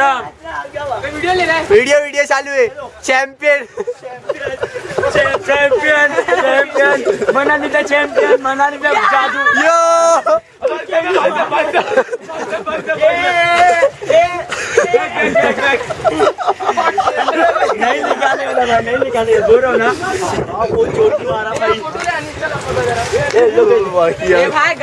Video ले रहा है वीडियो वीडियो चालू है। चैंपियन आहे चॅम्पियन चॅम्पियन चॅम्पियन मनालीचा चॅम्पियन मनालीचा जादू। यो। नहीं निकाले वाला भाई नहीं निकाले बोलो ना वो चोट मारा भाई ये भाई